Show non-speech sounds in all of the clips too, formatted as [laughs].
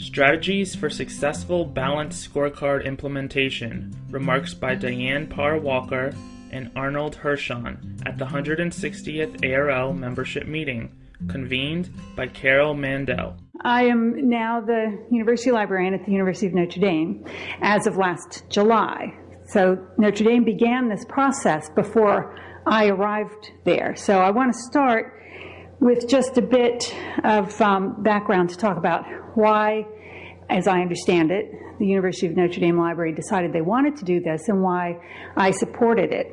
Strategies for Successful Balanced Scorecard Implementation Remarks by Diane Parr Walker and Arnold Hirshon at the 160th ARL membership meeting, convened by Carol Mandel. I am now the University Librarian at the University of Notre Dame as of last July. So Notre Dame began this process before I arrived there. So I want to start with just a bit of um, background to talk about why, as I understand it, the University of Notre Dame Library decided they wanted to do this and why I supported it.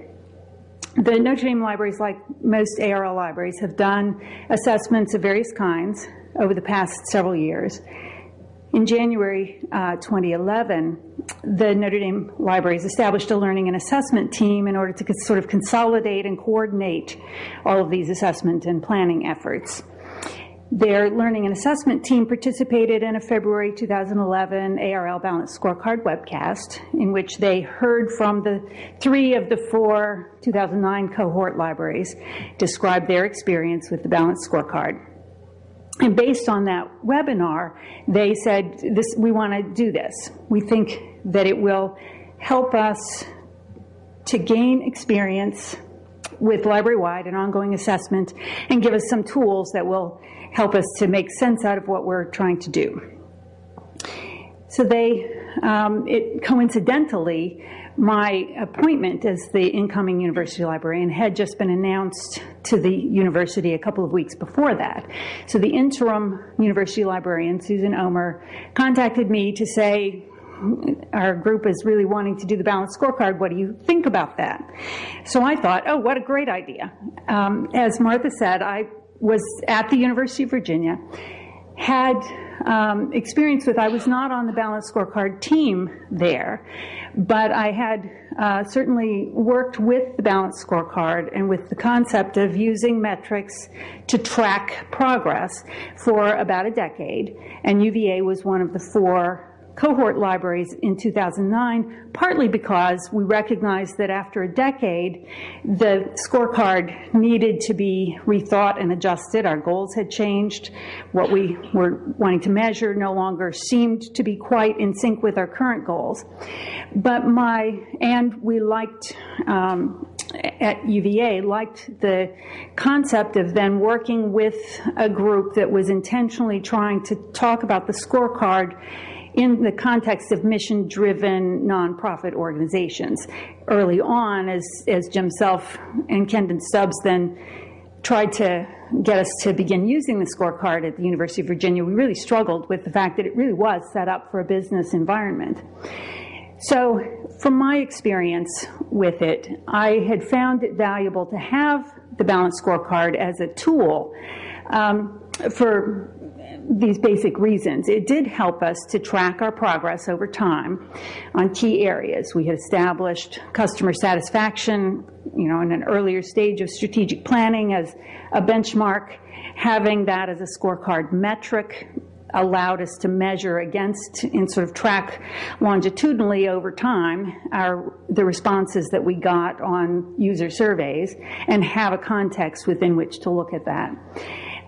The Notre Dame libraries, like most ARL libraries, have done assessments of various kinds over the past several years. In January uh, 2011, the Notre Dame Libraries established a learning and assessment team in order to sort of consolidate and coordinate all of these assessment and planning efforts. Their learning and assessment team participated in a February 2011 ARL Balanced Scorecard webcast in which they heard from the three of the four 2009 cohort libraries describe their experience with the Balanced Scorecard. And based on that webinar, they said, this, we want to do this. We think that it will help us to gain experience with library-wide and ongoing assessment and give us some tools that will help us to make sense out of what we're trying to do. So they, um, it coincidentally, my appointment as the incoming university librarian had just been announced to the university a couple of weeks before that. So the interim university librarian, Susan Ohmer, contacted me to say, our group is really wanting to do the balanced scorecard. What do you think about that? So I thought, oh, what a great idea. Um, as Martha said, I was at the University of Virginia, had um, experience with, I was not on the balance scorecard team there, but I had uh, certainly worked with the balance scorecard and with the concept of using metrics to track progress for about a decade. And UVA was one of the four cohort libraries in 2009, partly because we recognized that after a decade, the scorecard needed to be rethought and adjusted. Our goals had changed. What we were wanting to measure no longer seemed to be quite in sync with our current goals. But my, and we liked, um, at UVA liked the concept of then working with a group that was intentionally trying to talk about the scorecard in the context of mission-driven nonprofit organizations. Early on, as, as Jim Self and Kendon Stubbs then tried to get us to begin using the scorecard at the University of Virginia, we really struggled with the fact that it really was set up for a business environment. So from my experience with it, I had found it valuable to have the balanced scorecard as a tool um, for these basic reasons. It did help us to track our progress over time on key areas. We had established customer satisfaction, you know, in an earlier stage of strategic planning as a benchmark. Having that as a scorecard metric allowed us to measure against and sort of track longitudinally over time our the responses that we got on user surveys and have a context within which to look at that.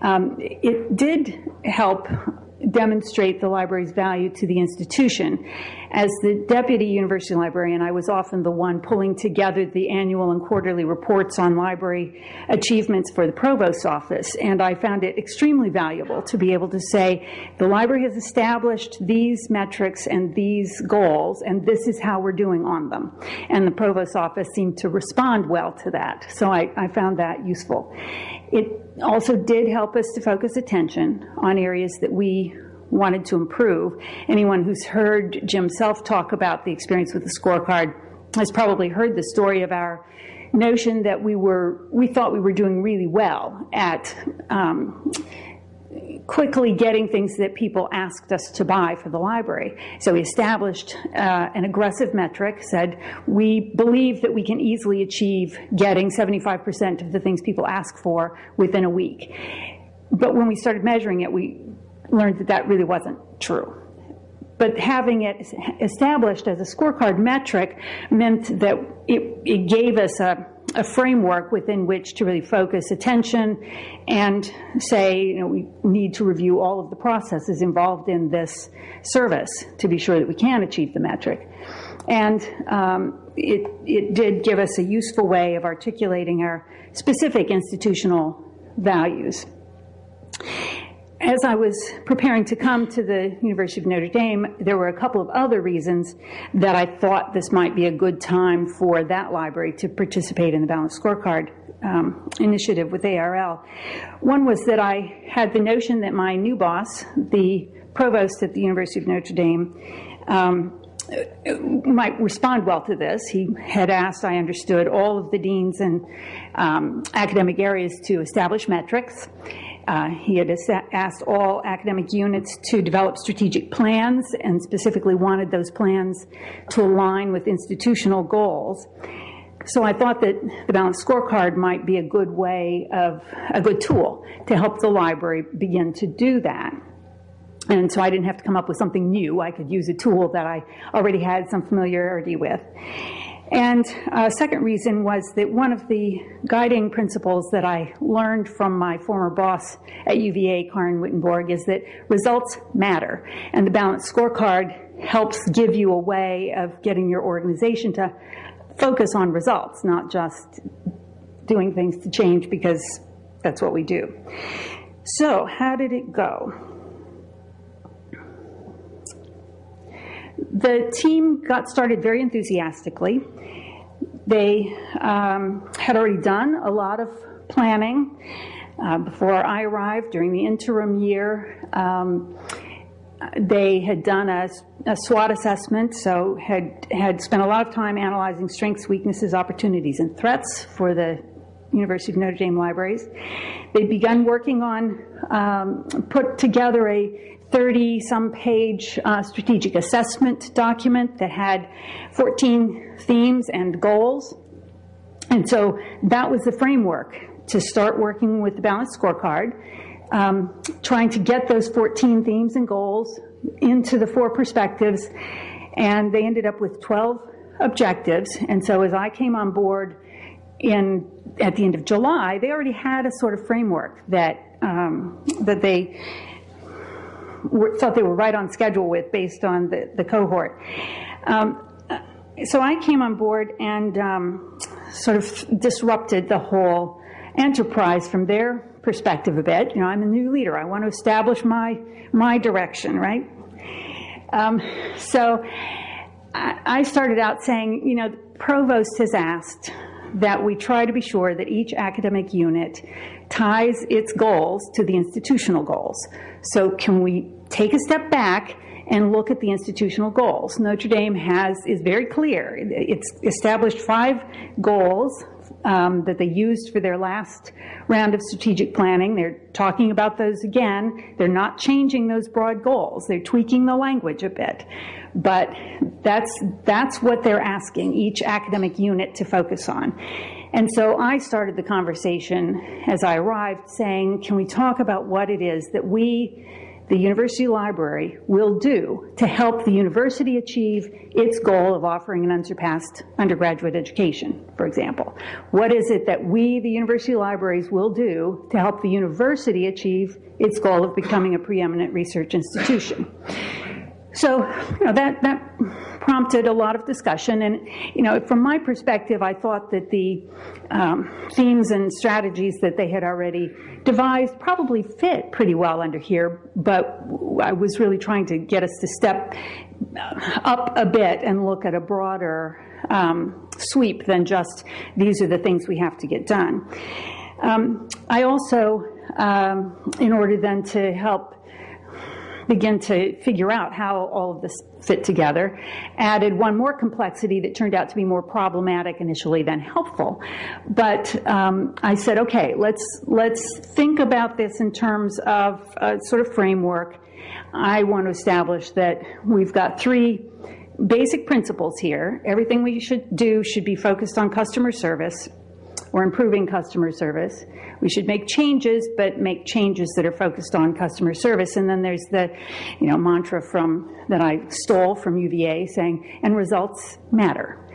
Um, it did help demonstrate the library's value to the institution. As the deputy university librarian, I was often the one pulling together the annual and quarterly reports on library achievements for the provost's office, and I found it extremely valuable to be able to say, the library has established these metrics and these goals, and this is how we're doing on them. And the provost's office seemed to respond well to that, so I, I found that useful. It also did help us to focus attention on areas that we wanted to improve. Anyone who's heard Jim Self talk about the experience with the scorecard has probably heard the story of our notion that we were, we thought we were doing really well at um, quickly getting things that people asked us to buy for the library. So we established uh, an aggressive metric, said we believe that we can easily achieve getting 75% of the things people ask for within a week. But when we started measuring it, we learned that that really wasn't true. But having it established as a scorecard metric meant that it, it gave us a a framework within which to really focus attention and say, you know, we need to review all of the processes involved in this service to be sure that we can achieve the metric. And um, it, it did give us a useful way of articulating our specific institutional values. As I was preparing to come to the University of Notre Dame, there were a couple of other reasons that I thought this might be a good time for that library to participate in the Balanced Scorecard um, initiative with ARL. One was that I had the notion that my new boss, the provost at the University of Notre Dame, um, might respond well to this. He had asked, I understood, all of the deans and um, academic areas to establish metrics. Uh, he had asked all academic units to develop strategic plans and specifically wanted those plans to align with institutional goals. So I thought that the balanced scorecard might be a good way of, a good tool to help the library begin to do that. And so I didn't have to come up with something new. I could use a tool that I already had some familiarity with. And a second reason was that one of the guiding principles that I learned from my former boss at UVA, Karin Wittenborg, is that results matter. And the balanced scorecard helps give you a way of getting your organization to focus on results, not just doing things to change because that's what we do. So, how did it go? The team got started very enthusiastically. They um, had already done a lot of planning uh, before I arrived during the interim year. Um, they had done a, a, SWOT assessment, so had had spent a lot of time analyzing strengths, weaknesses, opportunities, and threats for the University of Notre Dame libraries. They'd begun working on um, put together a 30 some page uh, strategic assessment document that had 14 themes and goals. And so that was the framework to start working with the balanced scorecard, um, trying to get those 14 themes and goals into the four perspectives. And they ended up with 12 objectives. And so as I came on board in at the end of July, they already had a sort of framework that um, that they thought they were right on schedule with based on the, the cohort. Um, so I came on board and um, sort of disrupted the whole enterprise from their perspective a bit. You know, I'm a new leader. I want to establish my my direction, right? Um, so I, I started out saying, you know, the provost has asked that we try to be sure that each academic unit ties its goals to the institutional goals. So can we take a step back and look at the institutional goals? Notre Dame has is very clear. It's established five goals um, that they used for their last round of strategic planning. They're talking about those again. They're not changing those broad goals. They're tweaking the language a bit. But that's, that's what they're asking each academic unit to focus on. And so I started the conversation as I arrived saying, can we talk about what it is that we, the university library, will do to help the university achieve its goal of offering an unsurpassed undergraduate education, for example? What is it that we, the university libraries, will do to help the university achieve its goal of becoming a preeminent research institution? So, you know, that, that prompted a lot of discussion. And, you know, from my perspective, I thought that the um, themes and strategies that they had already devised probably fit pretty well under here, but I was really trying to get us to step up a bit and look at a broader um, sweep than just these are the things we have to get done. Um, I also, um, in order then to help begin to figure out how all of this fit together, added one more complexity that turned out to be more problematic initially than helpful. But um, I said, okay, let's let's think about this in terms of a sort of framework. I want to establish that we've got three basic principles here. Everything we should do should be focused on customer service or improving customer service. We should make changes, but make changes that are focused on customer service. And then there's the, you know, mantra from that I stole from UVA saying, and results matter.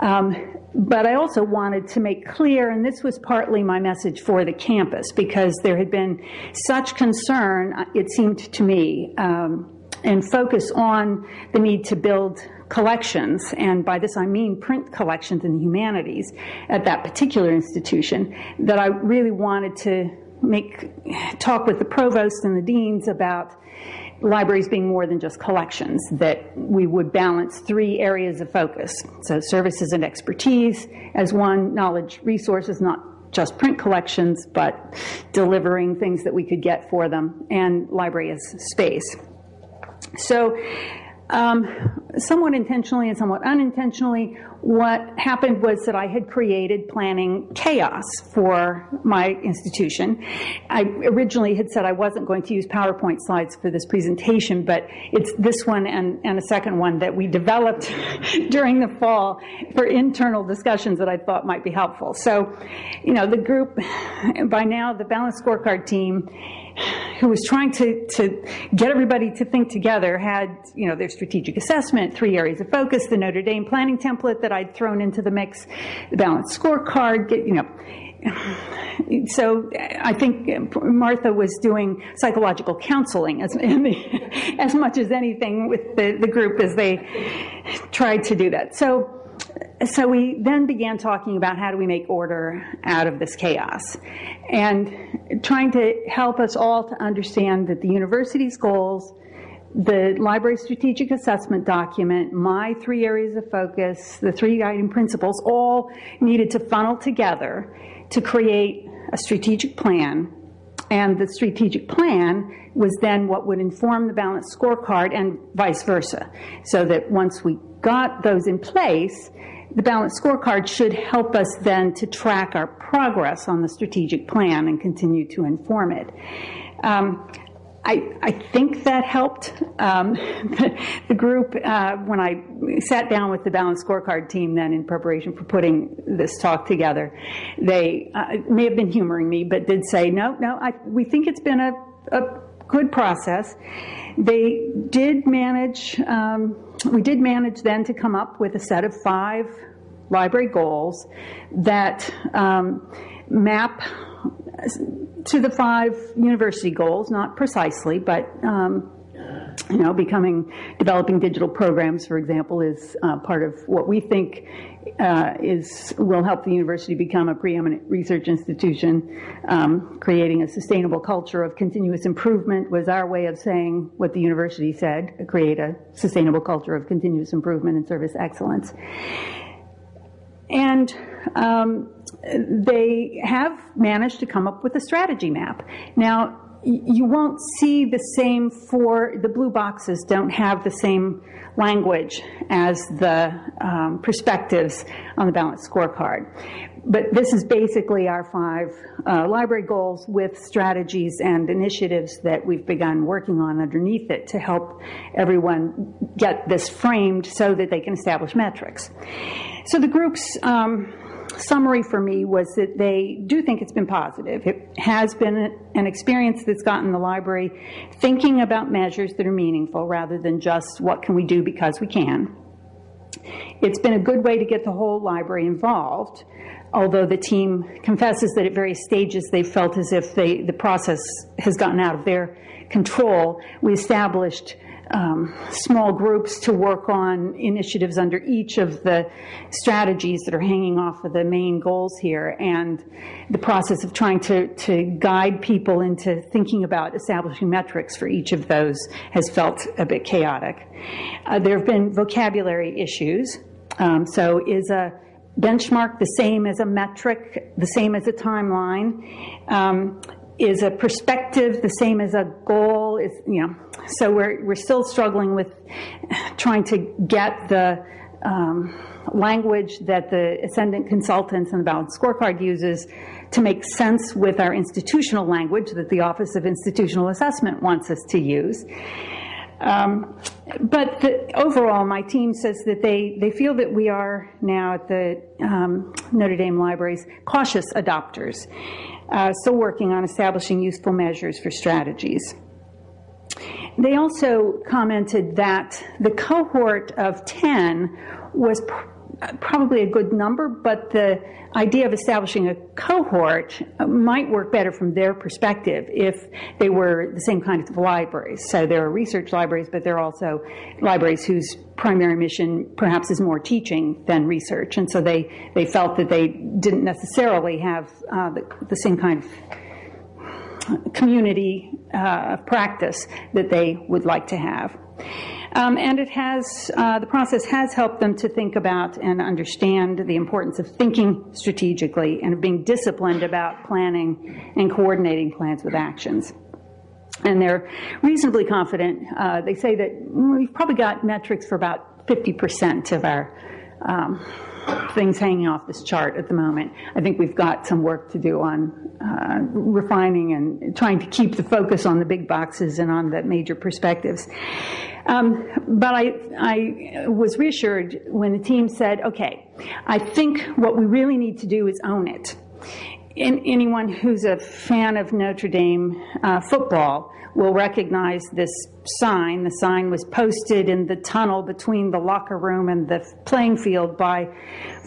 Um, but I also wanted to make clear, and this was partly my message for the campus, because there had been such concern, uh, it seemed to me, um, and focus on the need to build collections, and by this I mean print collections in the humanities at that particular institution, that I really wanted to make talk with the provost and the deans about libraries being more than just collections, that we would balance three areas of focus. So services and expertise as one, knowledge resources, not just print collections, but delivering things that we could get for them, and library as space. So um, somewhat intentionally and somewhat unintentionally, what happened was that I had created planning chaos for my institution. I originally had said I wasn't going to use PowerPoint slides for this presentation, but it's this one and, and a second one that we developed [laughs] during the fall for internal discussions that I thought might be helpful. So, you know, the group, by now, the Balanced Scorecard team who was trying to, to get everybody to think together had, you know, their strategic assessment, three areas of focus, the Notre Dame planning template that I'd thrown into the mix, the balanced scorecard, get, you know. So I think Martha was doing psychological counseling as, as much as anything with the, the group as they tried to do that. So so we then began talking about how do we make order out of this chaos and trying to help us all to understand that the university's goals, the library strategic assessment document, my three areas of focus, the three guiding principles, all needed to funnel together to create a strategic plan. And the strategic plan was then what would inform the balanced scorecard and vice versa. So that once we got those in place, the balanced scorecard should help us then to track our progress on the strategic plan and continue to inform it. Um, I, I, think that helped um, [laughs] the group uh, when I sat down with the balanced scorecard team then in preparation for putting this talk together. They uh, may have been humoring me, but did say, no, no, I, we think it's been a, a good process. They did manage, um, we did manage then to come up with a set of five library goals that um, map to the five university goals, not precisely, but um, you know, becoming, developing digital programs, for example, is uh, part of what we think uh, is will help the university become a preeminent research institution. Um, creating a sustainable culture of continuous improvement was our way of saying what the university said: create a sustainable culture of continuous improvement and service excellence. And um, they have managed to come up with a strategy map. Now, you won't see the same for the blue boxes don't have the same language as the um, perspectives on the balanced scorecard. But this is basically our five uh, library goals with strategies and initiatives that we've begun working on underneath it to help everyone get this framed so that they can establish metrics. So the groups um, summary for me was that they do think it's been positive. It has been an experience that's gotten the library thinking about measures that are meaningful rather than just what can we do because we can. It's been a good way to get the whole library involved, although the team confesses that at various stages they felt as if they, the process has gotten out of their control. We established um, small groups to work on initiatives under each of the strategies that are hanging off of the main goals here and the process of trying to, to guide people into thinking about establishing metrics for each of those has felt a bit chaotic. Uh, there have been vocabulary issues. Um, so is a benchmark the same as a metric, the same as a timeline? Um, is a perspective the same as a goal? Is you know, so we're we're still struggling with trying to get the um, language that the ascendant consultants and the balanced scorecard uses to make sense with our institutional language that the Office of Institutional Assessment wants us to use. Um, but the, overall, my team says that they, they feel that we are now at the um, Notre Dame Libraries cautious adopters uh, still working on establishing useful measures for strategies. They also commented that the cohort of 10 was probably a good number, but the idea of establishing a cohort might work better from their perspective if they were the same kind of libraries. So there are research libraries, but there are also libraries whose primary mission perhaps is more teaching than research. And so they, they felt that they didn't necessarily have uh, the, the same kind of community uh, practice that they would like to have. Um, and it has, uh, the process has helped them to think about and understand the importance of thinking strategically and of being disciplined about planning and coordinating plans with actions. And they're reasonably confident. Uh, they say that we've probably got metrics for about 50% of our um, things hanging off this chart at the moment. I think we've got some work to do on uh, refining and trying to keep the focus on the big boxes and on the major perspectives. Um, but I, I was reassured when the team said, okay, I think what we really need to do is own it. In, anyone who's a fan of Notre Dame uh, football will recognize this sign. The sign was posted in the tunnel between the locker room and the playing field by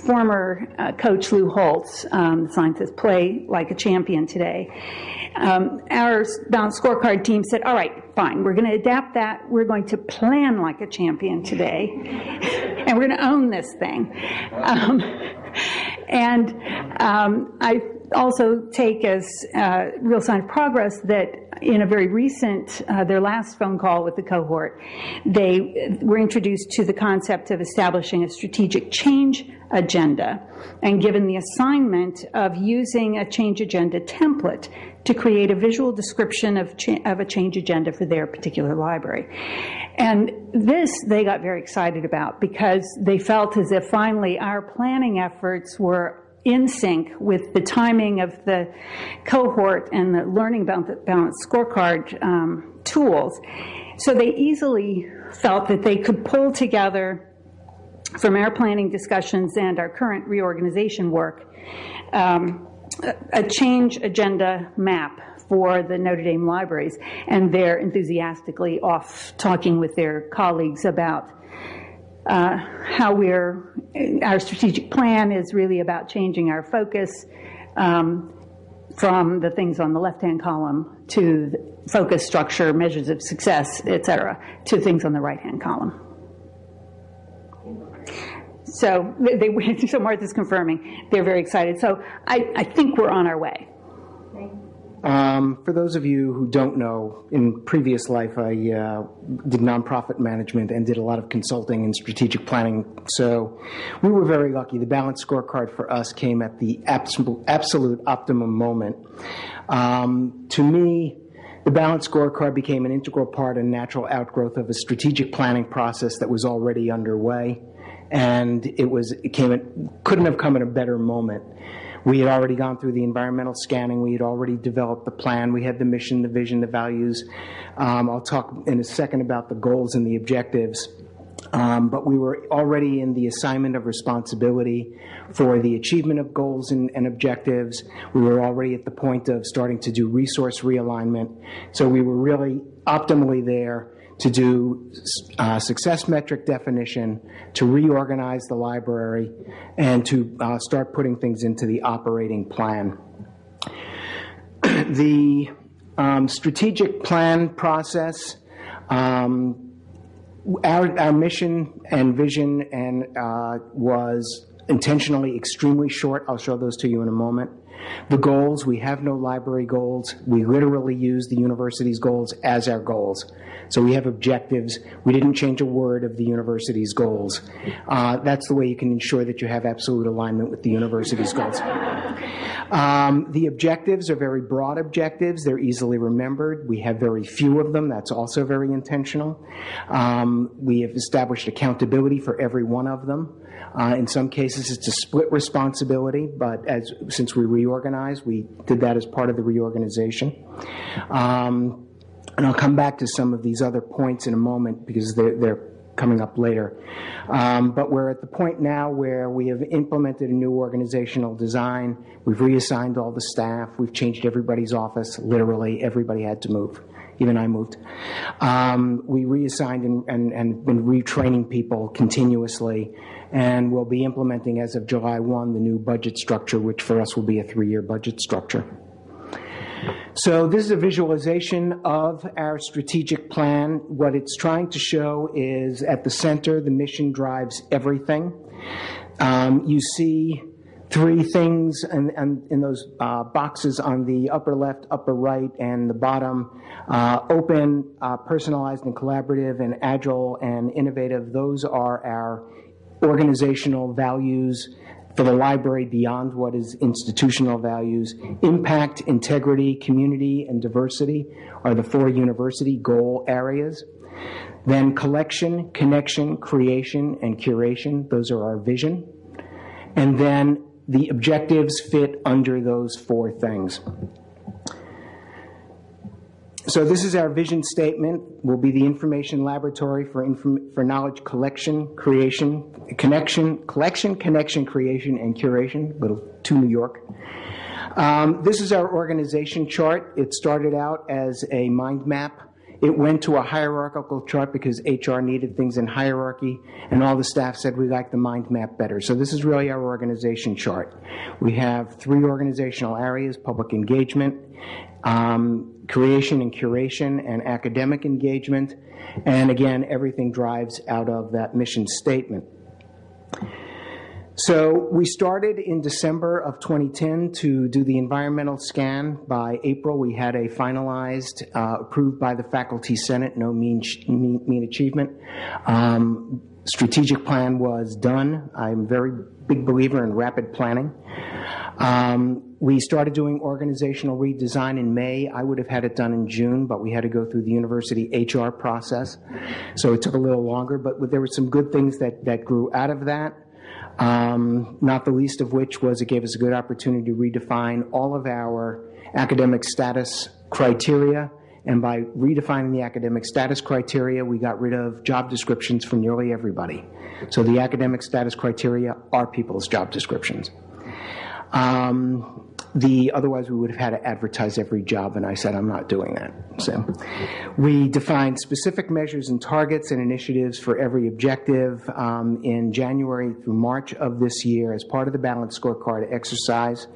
former uh, coach Lou Holtz. Um, the sign says, play like a champion today. Um, our balanced scorecard team said, all right, fine, we're going to adapt that. We're going to plan like a champion today. [laughs] and we're going to own this thing. Um, and um, I also take as uh, real sign of progress that in a very recent, uh, their last phone call with the cohort, they were introduced to the concept of establishing a strategic change agenda. And given the assignment of using a change agenda template to create a visual description of, of a change agenda for their particular library. And this they got very excited about because they felt as if finally our planning efforts were in sync with the timing of the cohort and the learning about the balance scorecard um, tools. So they easily felt that they could pull together from our planning discussions and our current reorganization work um, a change agenda map for the Notre Dame libraries, and they're enthusiastically off talking with their colleagues about uh, how we're, our strategic plan is really about changing our focus um, from the things on the left-hand column to focus, structure, measures of success, et cetera, to things on the right-hand column. So they, [laughs] so Martha's confirming they're very excited. So I, I think we're on our way. Um, for those of you who don't know, in previous life I uh, did nonprofit management and did a lot of consulting and strategic planning. So we were very lucky. The balance scorecard for us came at the absolute, absolute optimum moment. Um, to me, the balance scorecard became an integral part and natural outgrowth of a strategic planning process that was already underway, and it was it came at, couldn't have come at a better moment. We had already gone through the environmental scanning. We had already developed the plan. We had the mission, the vision, the values. Um, I'll talk in a second about the goals and the objectives. Um, but we were already in the assignment of responsibility for the achievement of goals and, and, objectives. We were already at the point of starting to do resource realignment. So we were really optimally there to do uh, success metric definition, to reorganize the library, and to uh, start putting things into the operating plan. [clears throat] the um, strategic plan process, um, our, our mission and vision and uh, was intentionally extremely short. I'll show those to you in a moment. The goals, we have no library goals. We literally use the university's goals as our goals. So we have objectives. We didn't change a word of the university's goals. Uh, that's the way you can ensure that you have absolute alignment with the university's goals. Um, the objectives are very broad objectives. They're easily remembered. We have very few of them. That's also very intentional. Um, we have established accountability for every one of them. Uh, in some cases, it's a split responsibility, but as since we reorganized, we did that as part of the reorganization. Um, and I'll come back to some of these other points in a moment because they're coming up later. Um, but we're at the point now where we have implemented a new organizational design. We've reassigned all the staff. We've changed everybody's office. Literally, everybody had to move even I moved. Um, we reassigned and, and, and been retraining people continuously, and we'll be implementing as of July 1 the new budget structure, which for us will be a three-year budget structure. So this is a visualization of our strategic plan. What it's trying to show is at the center, the mission drives everything. Um, you see three things in, in, in those uh, boxes on the upper left, upper right, and the bottom. Uh, open, uh, personalized, and collaborative, and agile and innovative. Those are our organizational values for the library beyond what is institutional values. Impact, integrity, community, and diversity are the four university goal areas. Then collection, connection, creation, and curation, those are our vision. And then the objectives fit under those four things. So this is our vision statement. Will be the information laboratory for inform for knowledge collection, creation, connection, collection, connection, creation, and curation. Little to New York. Um, this is our organization chart. It started out as a mind map. It went to a hierarchical chart because HR needed things in hierarchy, and all the staff said we like the mind map better. So this is really our organization chart. We have three organizational areas, public engagement, um, creation and curation, and academic engagement. And again, everything drives out of that mission statement. So we started in December of 2010 to do the environmental scan. By April, we had a finalized, uh, approved by the Faculty Senate, no mean, mean, mean achievement. Um, strategic plan was done. I'm a very big believer in rapid planning. Um, we started doing organizational redesign in May. I would have had it done in June, but we had to go through the university HR process. So it took a little longer, but there were some good things that, that grew out of that. Um, not the least of which was it gave us a good opportunity to redefine all of our academic status criteria. And by redefining the academic status criteria, we got rid of job descriptions for nearly everybody. So the academic status criteria are people's job descriptions. Um, the otherwise we would have had to advertise every job, and I said I'm not doing that. So we defined specific measures and targets and initiatives for every objective um, in January through March of this year as part of the balanced scorecard exercise.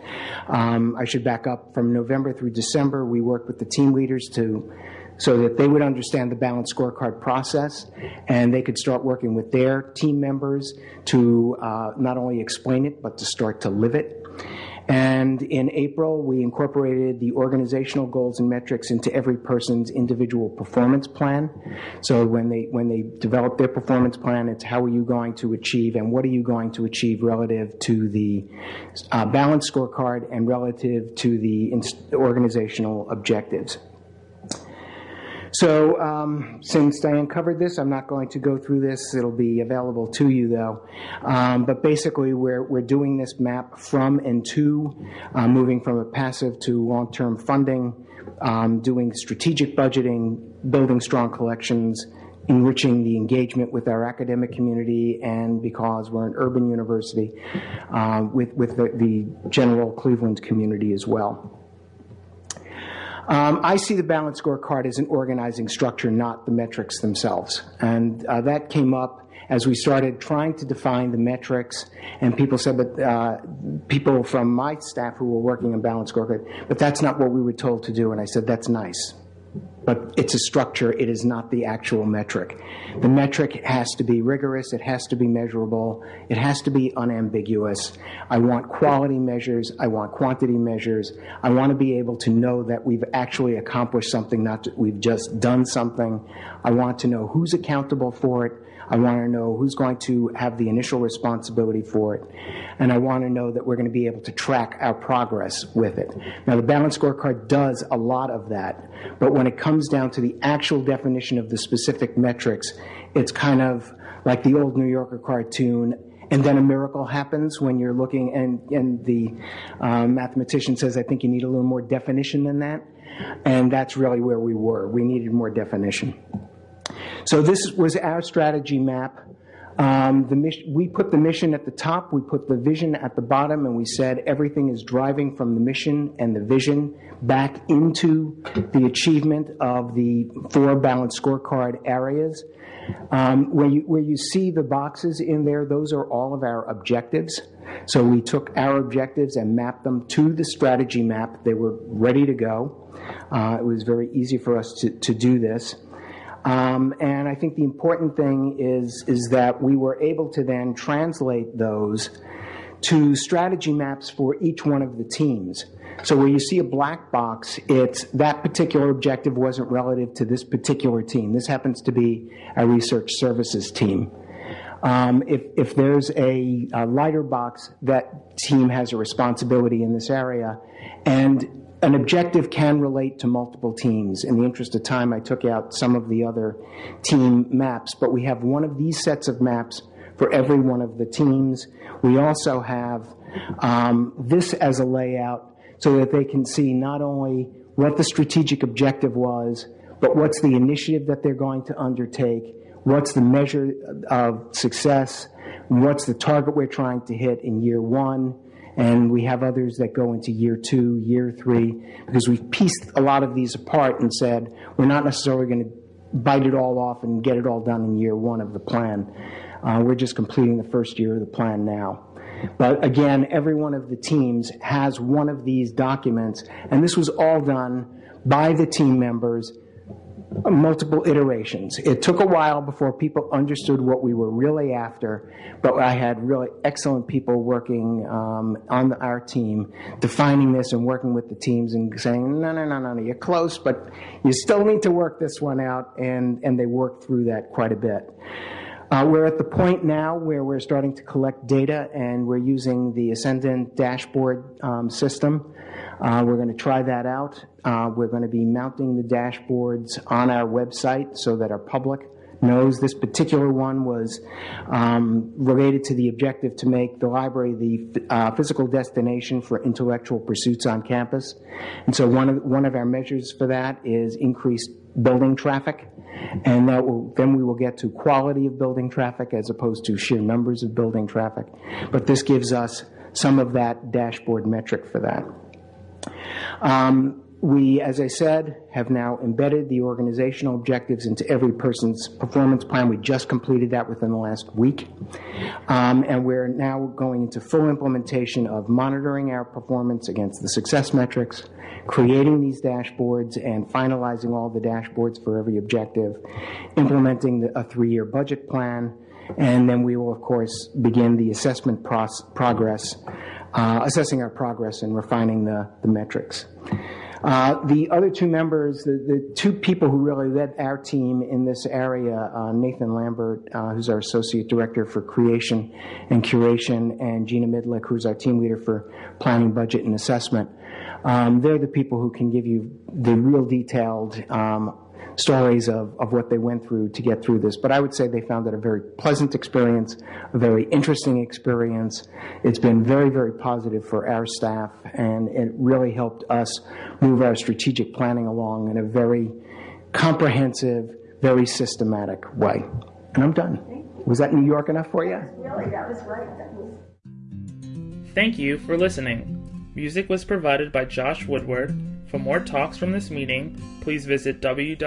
Um, I should back up from November through December. We worked with the team leaders to so that they would understand the balanced scorecard process and they could start working with their team members to uh, not only explain it but to start to live it. And in April, we incorporated the organizational goals and metrics into every person's individual performance plan. So when they when they develop their performance plan, it's how are you going to achieve and what are you going to achieve relative to the uh, balanced scorecard and relative to the organizational objectives. So um, since Diane covered this, I'm not going to go through this. It'll be available to you though. Um, but basically we're, we're doing this map from and to, uh, moving from a passive to long-term funding, um, doing strategic budgeting, building strong collections, enriching the engagement with our academic community and because we're an urban university uh, with, with the, the general Cleveland community as well. Um, I see the balance scorecard as an organizing structure, not the metrics themselves. And uh, that came up as we started trying to define the metrics, and people said, but uh, people from my staff who were working on balance scorecard, but that's not what we were told to do. And I said, that's nice but it's a structure, it is not the actual metric. The metric has to be rigorous, it has to be measurable, it has to be unambiguous. I want quality measures, I want quantity measures, I want to be able to know that we've actually accomplished something, not that we've just done something. I want to know who's accountable for it, I want to know who's going to have the initial responsibility for it. And I want to know that we're going to be able to track our progress with it. Now, the balance scorecard does a lot of that. But when it comes down to the actual definition of the specific metrics, it's kind of like the old New Yorker cartoon and then a miracle happens when you're looking and, and the um, mathematician says i think you need a little more definition than that and that's really where we were we needed more definition so this was our strategy map. Um, we put the mission at the top, we put the vision at the bottom, and we said everything is driving from the mission and the vision back into the achievement of the four balanced scorecard areas. Um, where, you, where you see the boxes in there, those are all of our objectives. So we took our objectives and mapped them to the strategy map. They were ready to go. Uh, it was very easy for us to, to do this. Um, and I think the important thing is, is that we were able to then translate those to strategy maps for each one of the teams. So where you see a black box, it's that particular objective wasn't relative to this particular team. This happens to be a research services team. Um, if, if there's a, a lighter box, that team has a responsibility in this area. And an objective can relate to multiple teams. In the interest of time, I took out some of the other team maps, but we have one of these sets of maps for every one of the teams. We also have um, this as a layout so that they can see not only what the strategic objective was, but what's the initiative that they're going to undertake, what's the measure of success, what's the target we're trying to hit in year one, and we have others that go into year two, year three, because we've pieced a lot of these apart and said we're not necessarily going to bite it all off and get it all done in year one of the plan. Uh, we're just completing the first year of the plan now. But again, every one of the teams has one of these documents, and this was all done by the team members multiple iterations. It took a while before people understood what we were really after, but I had really excellent people working um, on our team, defining this and working with the teams and saying, no, no, no, no, no, you're close, but you still need to work this one out, and, and they worked through that quite a bit. Uh, we're at the point now where we're starting to collect data and we're using the Ascendant dashboard um, system. Uh, we're going to try that out. Uh, we're going to be mounting the dashboards on our website so that our public knows this particular one was um, related to the objective to make the library the uh, physical destination for intellectual pursuits on campus. And so one of, one of our measures for that is increased building traffic. And will, then we will get to quality of building traffic as opposed to sheer numbers of building traffic. But this gives us some of that dashboard metric for that. Um, we, as I said, have now embedded the organizational objectives into every person's performance plan. We just completed that within the last week. Um, and we're now going into full implementation of monitoring our performance against the success metrics, creating these dashboards and finalizing all the dashboards for every objective, implementing a three-year budget plan, and then we will, of course, begin the assessment progress, uh, assessing our progress and refining the, the metrics. Uh, the other two members, the, the, two people who really led our team in this area, uh, Nathan Lambert, uh, who's our Associate Director for Creation and Curation, and Gina Midlick, who's our team leader for Planning, Budget, and Assessment. Um, they're the people who can give you the real detailed um, stories of, of what they went through to get through this. But I would say they found it a very pleasant experience, a very interesting experience. It's been very, very positive for our staff, and it really helped us move our strategic planning along in a very comprehensive, very systematic way. And I'm done. Was that New York enough for you? Really, that was right. Thank you for listening. Music was provided by Josh Woodward for more talks from this meeting, please visit www.arl.org.